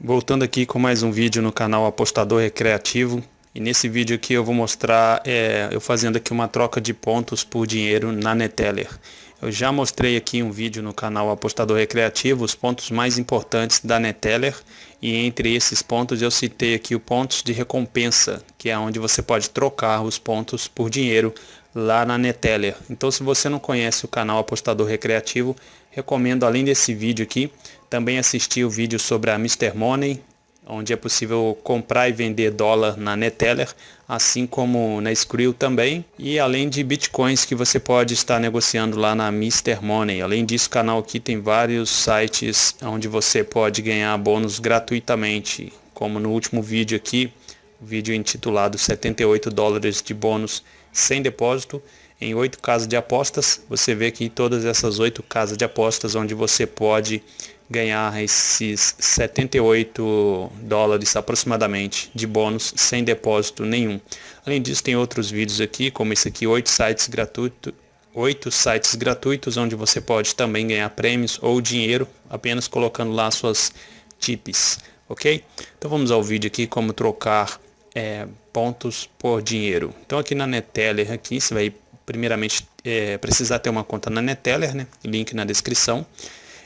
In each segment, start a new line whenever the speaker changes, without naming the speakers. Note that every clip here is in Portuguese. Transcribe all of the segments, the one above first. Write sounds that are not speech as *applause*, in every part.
Voltando aqui com mais um vídeo no canal Apostador Recreativo e nesse vídeo aqui eu vou mostrar é, eu fazendo aqui uma troca de pontos por dinheiro na Neteller. Eu já mostrei aqui um vídeo no canal Apostador Recreativo os pontos mais importantes da Neteller e entre esses pontos eu citei aqui o pontos de recompensa que é onde você pode trocar os pontos por dinheiro lá na Neteller. Então se você não conhece o canal Apostador Recreativo recomendo além desse vídeo aqui também assistir o vídeo sobre a Mr. Money, onde é possível comprar e vender dólar na Neteller, assim como na Skrill também, e além de bitcoins que você pode estar negociando lá na Mr. Money. Além disso, o canal aqui tem vários sites onde você pode ganhar bônus gratuitamente, como no último vídeo aqui, o vídeo intitulado 78 dólares de bônus sem depósito em oito casas de apostas. Você vê aqui todas essas oito casas de apostas onde você pode ganhar esses 78 dólares aproximadamente de bônus sem depósito nenhum. Além disso, tem outros vídeos aqui, como esse aqui, oito sites gratuitos, oito sites gratuitos onde você pode também ganhar prêmios ou dinheiro apenas colocando lá suas tips, ok? Então vamos ao vídeo aqui como trocar é, pontos por dinheiro. Então aqui na Neteller aqui você vai primeiramente é, precisar ter uma conta na Neteller, né? Link na descrição.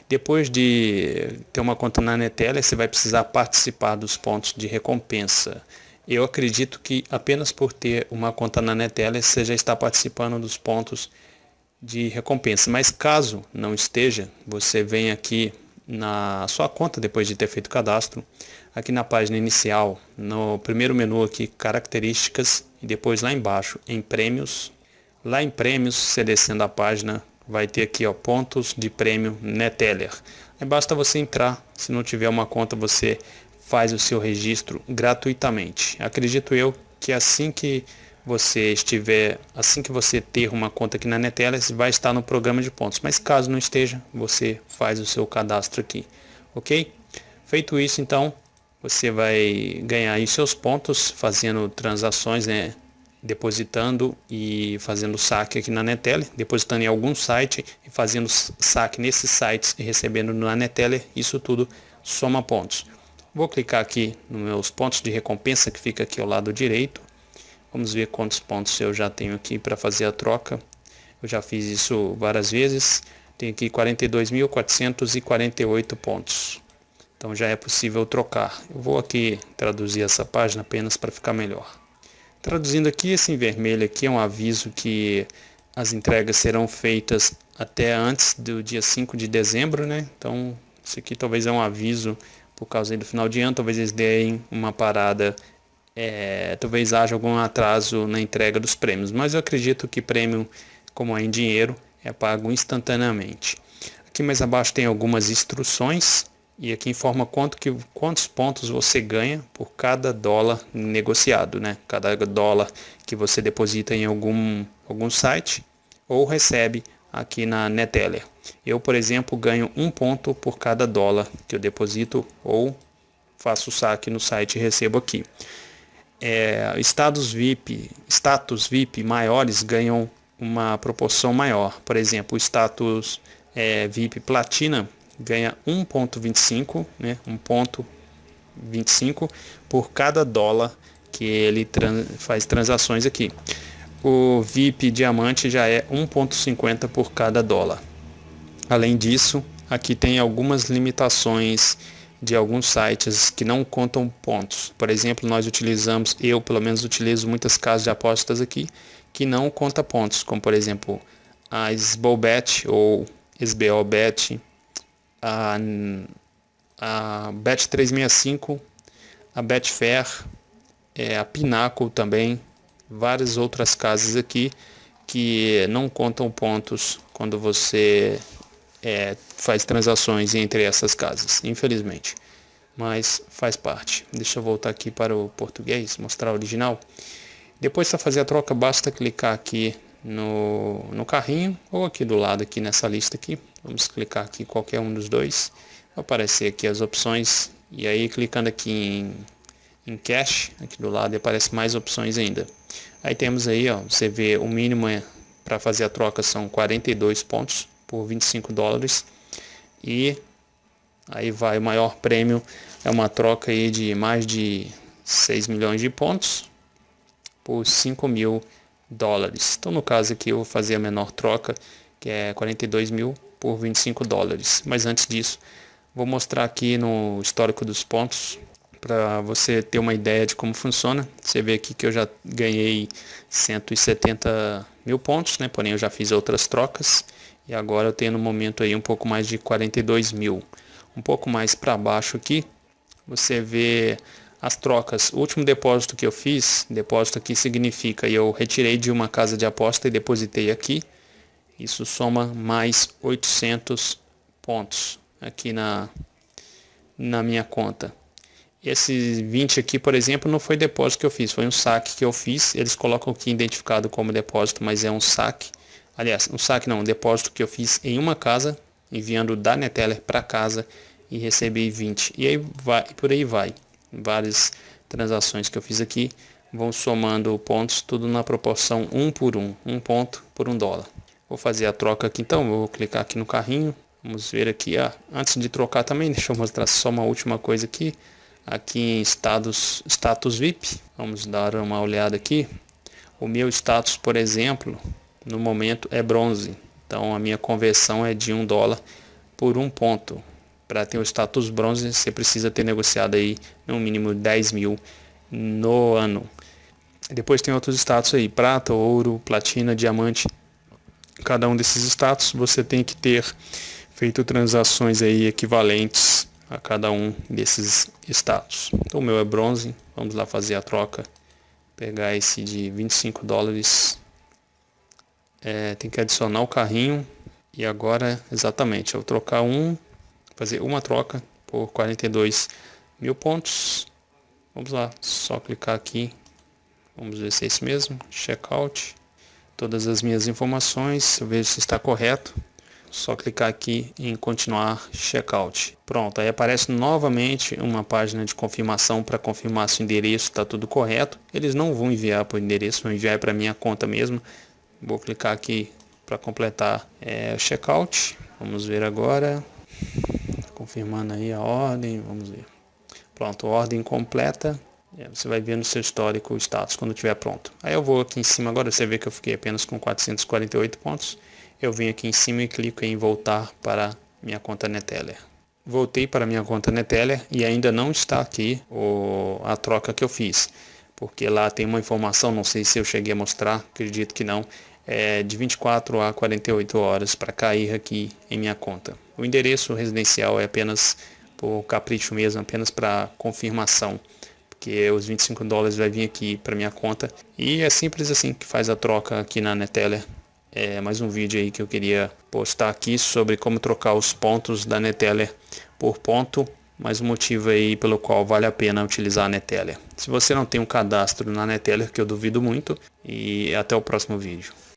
Depois de ter uma conta na Neteller, você vai precisar participar dos pontos de recompensa. Eu acredito que apenas por ter uma conta na Neteller, você já está participando dos pontos de recompensa. Mas caso não esteja, você vem aqui na sua conta depois de ter feito o cadastro, aqui na página inicial, no primeiro menu aqui, características, e depois lá embaixo, em prêmios, Lá em prêmios, você descendo a página, vai ter aqui ó, pontos de prêmio Neteller. Aí basta você entrar, se não tiver uma conta você faz o seu registro gratuitamente. Acredito eu que assim que você estiver, assim que você ter uma conta aqui na Neteller, vai estar no programa de pontos. Mas caso não esteja, você faz o seu cadastro aqui, ok? Feito isso, então, você vai ganhar aí seus pontos fazendo transações, né? Depositando e fazendo saque aqui na Neteller, depositando em algum site e fazendo saque nesses sites e recebendo na Neteller, isso tudo soma pontos. Vou clicar aqui nos meus pontos de recompensa que fica aqui ao lado direito. Vamos ver quantos pontos eu já tenho aqui para fazer a troca. Eu já fiz isso várias vezes. Tenho aqui 42.448 pontos. Então já é possível trocar. Eu vou aqui traduzir essa página apenas para ficar melhor. Traduzindo aqui, esse em vermelho aqui é um aviso que as entregas serão feitas até antes do dia 5 de dezembro, né? Então, isso aqui talvez é um aviso por causa do final de ano, talvez eles deem uma parada, é, talvez haja algum atraso na entrega dos prêmios, mas eu acredito que prêmio, como é em dinheiro, é pago instantaneamente. Aqui mais abaixo tem algumas instruções e aqui informa quanto que, quantos pontos você ganha por cada dólar negociado, né? Cada dólar que você deposita em algum, algum site ou recebe aqui na Neteller. Eu, por exemplo, ganho um ponto por cada dólar que eu deposito ou faço saque no site e recebo aqui. É, estados VIP, status VIP maiores ganham uma proporção maior. Por exemplo, o status é, VIP Platina ganha 1.25, né, 1.25 por cada dólar que ele trans, faz transações aqui. O VIP diamante já é 1.50 por cada dólar. Além disso, aqui tem algumas limitações de alguns sites que não contam pontos. Por exemplo, nós utilizamos, eu pelo menos utilizo muitas casas de apostas aqui que não conta pontos, como por exemplo a SBOBet ou SBOBet, a, a Bet365, a Betfair, é, a Pinnacle também, várias outras casas aqui que não contam pontos quando você é, faz transações entre essas casas, infelizmente. Mas faz parte. Deixa eu voltar aqui para o português, mostrar o original. Depois para fazer a troca, basta clicar aqui no, no carrinho ou aqui do lado aqui nessa lista aqui vamos clicar aqui qualquer um dos dois. Vai aparecer aqui as opções. E aí clicando aqui em, em cash aqui do lado aparece mais opções ainda. Aí temos aí ó você vê o mínimo é, para fazer a troca são 42 pontos por 25 dólares. E Aí vai o maior prêmio, é uma troca aí de mais de 6 milhões de pontos por 5 mil dólares. Então no caso aqui eu vou fazer a menor troca, que é 42 mil por 25 dólares. Mas antes disso, vou mostrar aqui no histórico dos pontos para você ter uma ideia de como funciona. Você vê aqui que eu já ganhei 170 mil pontos, né? Porém eu já fiz outras trocas e agora eu tenho no momento aí um pouco mais de 42 mil. Um pouco mais para baixo aqui, você vê as trocas. O último depósito que eu fiz, depósito aqui significa eu retirei de uma casa de aposta e depositei aqui. Isso soma mais 800 pontos aqui na, na minha conta. Esse 20 aqui, por exemplo, não foi depósito que eu fiz, foi um saque que eu fiz. Eles colocam aqui identificado como depósito, mas é um saque. Aliás, um saque não, um depósito que eu fiz em uma casa, enviando da Neteller para casa e recebi 20. E aí vai, por aí vai várias transações que eu fiz aqui vão somando pontos tudo na proporção 1 por 1, 1 ponto por 1 dólar. Vou fazer a troca aqui então, vou clicar aqui no carrinho, vamos ver aqui, ah, antes de trocar também, *laughs* deixa eu mostrar só uma última coisa aqui, aqui em status, status VIP, vamos dar uma olhada aqui, o meu status, por exemplo, no momento é bronze, então a minha conversão é de 1 dólar por 1 ponto, para ter o status bronze, você precisa ter negociado aí no mínimo 10 mil no ano. Depois tem outros status aí, prata, ouro, platina, diamante. Cada um desses status você tem que ter feito transações aí equivalentes a cada um desses status. Então o meu é bronze, vamos lá fazer a troca. Pegar esse de 25 dólares. É, tem que adicionar o carrinho. E agora, exatamente, eu trocar um fazer uma troca por 42 mil pontos. Vamos lá, só clicar aqui. Vamos ver se é isso mesmo. Checkout. Todas as minhas informações, eu vejo se está correto. Só clicar aqui em continuar checkout. Pronto, aí aparece novamente uma página de confirmação para confirmar se o endereço está tudo correto. Eles não vão enviar para o endereço, vão enviar para minha conta mesmo. Vou clicar aqui para completar é, checkout. Vamos ver agora confirmando aí a ordem, vamos ver. Pronto, ordem completa. É, você vai ver no seu histórico o status quando estiver pronto. Aí eu vou aqui em cima agora, você vê que eu fiquei apenas com 448 pontos. Eu venho aqui em cima e clico em voltar para minha conta Neteller. Voltei para minha conta Neteller e ainda não está aqui o, a troca que eu fiz. Porque lá tem uma informação, não sei se eu cheguei a mostrar, acredito que não, é, de 24 a 48 horas para cair aqui em minha conta. O endereço residencial é apenas por capricho mesmo, apenas para confirmação, porque os 25 dólares vai vir aqui para minha conta e é simples assim que faz a troca aqui na Neteller. É mais um vídeo aí que eu queria postar aqui sobre como trocar os pontos da Neteller por ponto mais um motivo aí pelo qual vale a pena utilizar a Neteller. Se você não tem um cadastro na Neteller, que eu duvido muito, e até o próximo vídeo.